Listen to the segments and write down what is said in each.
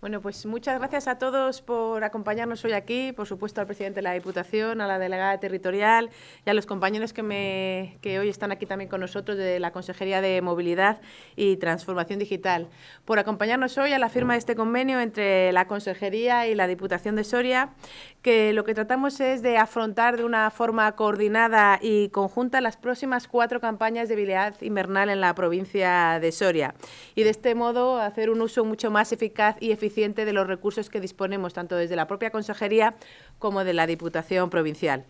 Bueno, pues muchas gracias a todos por acompañarnos hoy aquí, por supuesto al presidente de la Diputación, a la delegada territorial y a los compañeros que, me, que hoy están aquí también con nosotros de la Consejería de Movilidad y Transformación Digital, por acompañarnos hoy a la firma de este convenio entre la Consejería y la Diputación de Soria, que lo que tratamos es de afrontar de una forma coordinada y conjunta las próximas cuatro campañas de habilidad invernal en la provincia de Soria y de este modo hacer un uso mucho más eficaz y eficiente de los recursos que disponemos, tanto desde la propia Consejería como de la Diputación Provincial.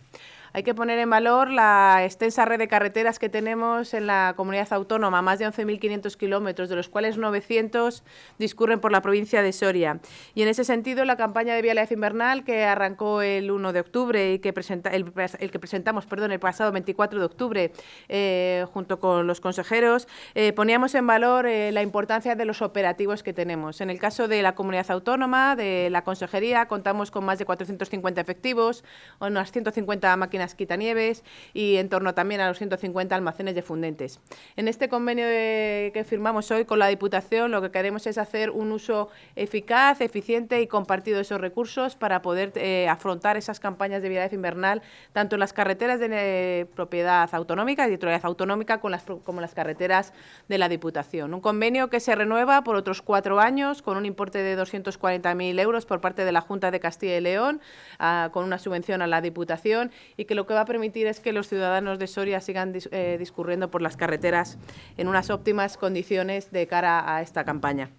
Hay que poner en valor la extensa red de carreteras que tenemos en la comunidad autónoma, más de 11.500 kilómetros, de los cuales 900 discurren por la provincia de Soria. Y en ese sentido, la campaña de vialidad invernal que arrancó el 1 de octubre y que presenta, el, que presentamos perdón, el pasado 24 de octubre eh, junto con los consejeros, eh, poníamos en valor eh, la importancia de los operativos que tenemos. En el caso de la comunidad autónoma, de la consejería, contamos con más de 450 efectivos, unas 150 máquinas quitanieves y en torno también a los 150 almacenes de fundentes. En este convenio que firmamos hoy con la Diputación lo que queremos es hacer un uso eficaz, eficiente y compartido de esos recursos para poder eh, afrontar esas campañas de vialidad invernal, tanto en las carreteras de eh, propiedad autonómica, de titularidad autonómica, con las, como las carreteras de la Diputación. Un convenio que se renueva por otros cuatro años con un importe de 240.000 euros por parte de la Junta de Castilla y León, ah, con una subvención a la Diputación y que lo que va a permitir es que los ciudadanos de Soria sigan eh, discurriendo por las carreteras en unas óptimas condiciones de cara a esta campaña.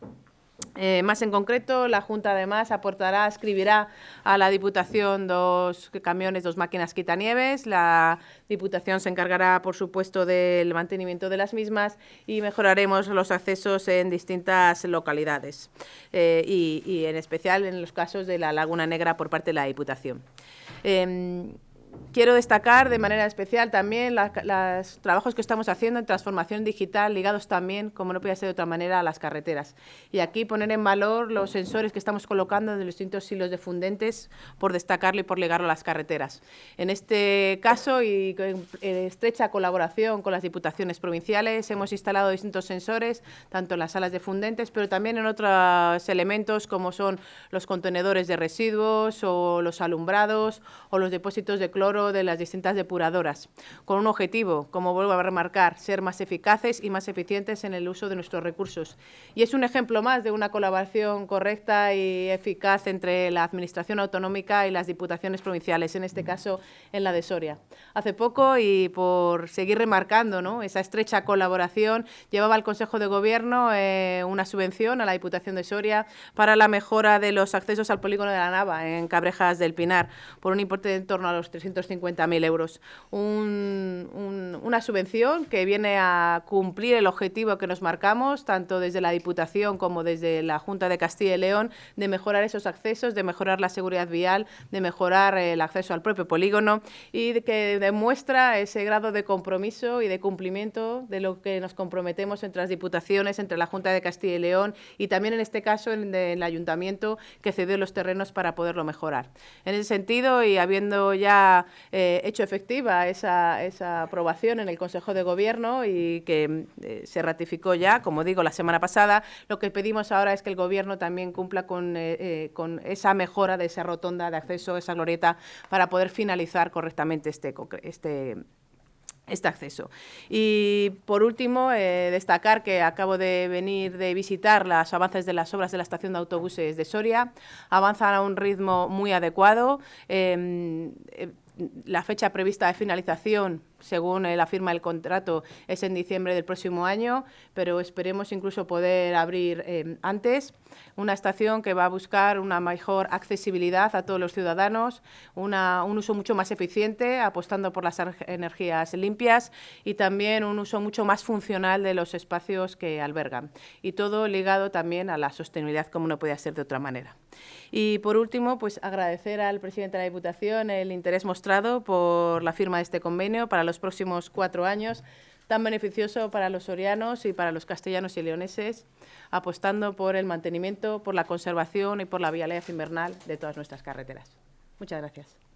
Eh, más en concreto, la Junta además aportará, escribirá a la Diputación dos camiones, dos máquinas quitanieves. La Diputación se encargará, por supuesto, del mantenimiento de las mismas y mejoraremos los accesos en distintas localidades eh, y, en especial en los casos de la Laguna Negra por parte de la Diputación. Em, Quiero destacar de manera especial también los trabajos que estamos haciendo en transformación digital ligados también, como no podía ser de otra manera, a las carreteras. Y aquí poner en valor los sensores que estamos colocando en los distintos silos de fundentes por destacarlo y por ligarlo a las carreteras. En este caso y en estrecha colaboración con las diputaciones provinciales hemos instalado distintos sensores, tanto en las salas de fundentes, pero también en otros elementos como son los contenedores de residuos o los alumbrados o los depósitos de cloro de las distintas depuradoras, con un objetivo, como vuelvo a remarcar, ser más eficaces y más eficientes en el uso de nuestros recursos. Y es un ejemplo más de una colaboración correcta y eficaz entre la Administración autonómica y las diputaciones provinciales, en este caso en la de Soria. Hace poco, y por seguir remarcando ¿no? esa estrecha colaboración, llevaba el Consejo de Gobierno eh, una subvención a la Diputación de Soria para la mejora de los accesos al polígono de la Nava, en Cabrejas del Pinar, por un importe de en torno a los 300 250.000 euros. una subvención que viene a cumplir el objetivo que nos marcamos, tanto desde la Diputación como desde la Junta de Castilla y León, de mejorar esos accesos, de mejorar la seguridad vial, de mejorar el acceso al propio polígono y que demuestra ese grado de compromiso y de cumplimiento de lo que nos comprometemos entre las diputaciones, entre la Junta de Castilla y León y también en este caso en el Ayuntamiento que cedió los terrenos para poderlo mejorar. En ese sentido y habiendo ya eh, hecho efectiva esa, esa, aprobación en el Consejo de Gobierno y que eh, se ratificó ya, como digo, la semana pasada. Lo que pedimos ahora es que el Gobierno también cumpla con, eh, con esa mejora de esa rotonda de acceso, esa glorieta, para poder finalizar correctamente este, este este acceso. Y por último, destacar que acabo de venir de visitar las avances de las obras de la estación de autobuses de Soria. Avanzan a un ritmo muy adecuado. Em, la fecha prevista de finalización según la firma del contrato, es en diciembre del próximo año, pero esperemos incluso poder abrir eh, antes. Una estación que va a buscar una mejor accesibilidad a todos los ciudadanos, un uso mucho más eficiente, apostando por las energías limpias y también un uso mucho más funcional de los espacios que albergan. Y todo ligado también a la sostenibilidad, como no podía ser de otra manera. Y por último, pues agradecer al presidente de la Diputación el interés mostrado por la firma de este convenio para los los próximos cuatro años tan beneficioso para los sorianos y para los castellanos y leoneses, apostando por el mantenimiento, por la conservación y por la vialidad invernal de todas nuestras carreteras. Muchas gracias.